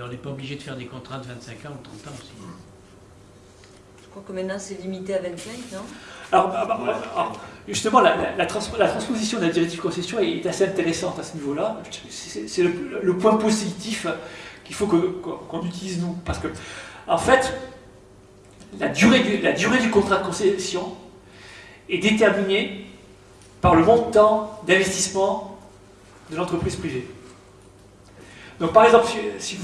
On n'est pas obligé de faire des contrats de 25 ans ou 30 ans aussi. Je crois que maintenant c'est limité à 25, non? Alors, ah, bah, alors, justement, la, la, la, trans, la, transposition de la directive concession est assez intéressante à ce niveau-là. C'est le, le, point positif qu'il faut qu'on qu utilise nous. Parce que, en fait, la durée, du, la durée du contrat de concession est déterminée par le montant d'investissement de l'entreprise privée. Donc par exemple, si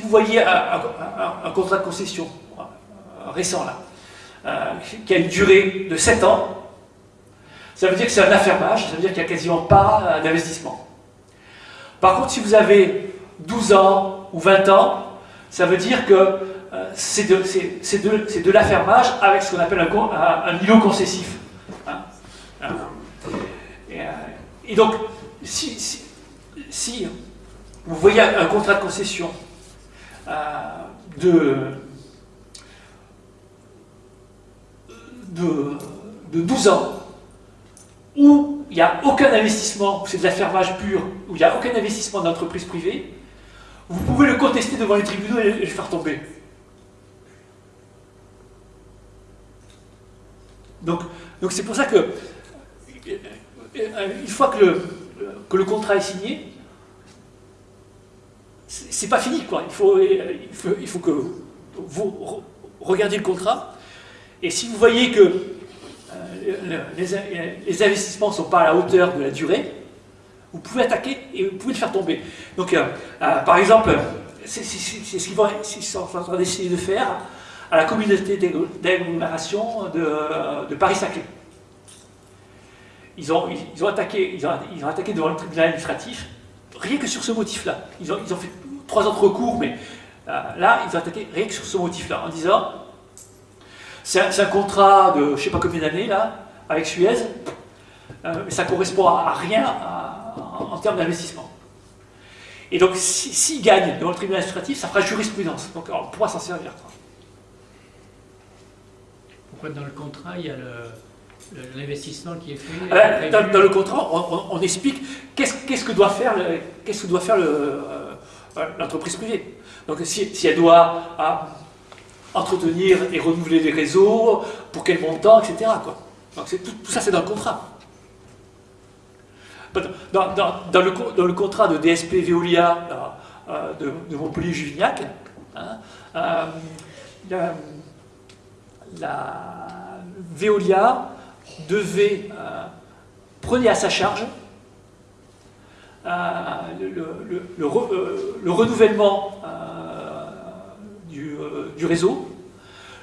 vous, voyez un, contrat de concession récent là, euh, qui a une durée de 7 ans, ça veut dire que c'est un affermage, ça veut dire qu'il n'y a quasiment pas d'investissement. Par contre, si vous avez 12 ans ou 20 ans, ça veut dire que euh, c'est de, l'affermage avec ce qu'on appelle un, un, îlot concessif. Hein et, donc, si, vous voyez un contrat de concession euh, de, de, de 12 ans, où il n'y a aucun investissement, c'est de l'affermage pur, où il n'y a aucun investissement d'entreprise privée, vous pouvez le contester devant les tribunaux et le faire tomber. Donc, c'est pour ça que, une fois que le, que le contrat est signé, c'est pas fini, quoi. Il faut, faut, il faut que vous regardiez le contrat, et si vous voyez que euh, les, investissements ne sont pas à la hauteur de la durée, vous pouvez attaquer et vous pouvez le faire tomber. Donc, euh, euh, par exemple, c'est ce qu'ils sont en train d'essayer de faire à la communauté d'agglomération de, de Paris-Saclay. Ils ont, ils, ont, ils ont attaqué devant le tribunal administratif, rien que sur ce motif-là. Ils ont, fait trois autres recours, mais euh, là, ils ont attaqué rien que sur ce motif-là, en disant c'est un, contrat de je ne sais pas combien d'années, là, avec Suez, euh, mais ça ne correspond à rien en, termes d'investissement. Et donc, s'ils si, gagnent devant le tribunal administratif, ça fera jurisprudence. Donc, on pourra s'en servir. Pourquoi dans le contrat, il y a l'investissement qui est fait euh, dans, dans, le contrat, on, on, on explique qu'est-ce qu que doit faire, qu'est-ce que doit faire l'entreprise euh, privée. Donc, si, si elle doit ah, entretenir et renouveler les réseaux, pour quel montant, etc. Quoi. Donc, tout, tout, ça, c'est dans le contrat. Dans, dans, dans, le, dans le contrat de DSP Veolia euh, de, de Montpellier-Juvignac, hein, euh, la, la, Veolia devait euh, prenait à sa charge euh, euh, le, renouvellement du, du, réseau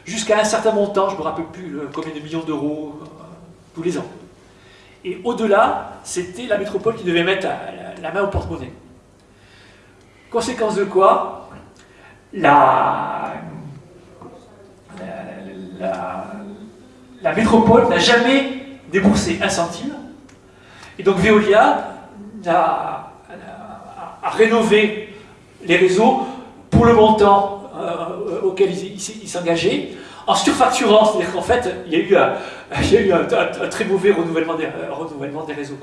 jusqu'à un certain montant, je ne me rappelle plus combien de millions d'euros tous les ans. Et au-delà, c'était la métropole qui devait mettre la, main au porte-monnaie. Conséquence de quoi la, la métropole n'a jamais déboursé un centime. Et donc Veolia a, rénové les réseaux pour le montant euh, auquel il, il, s'engageait, en surfacturant, c'est-à-dire qu'en fait, il y a eu, un, très mauvais renouvellement des, des réseaux.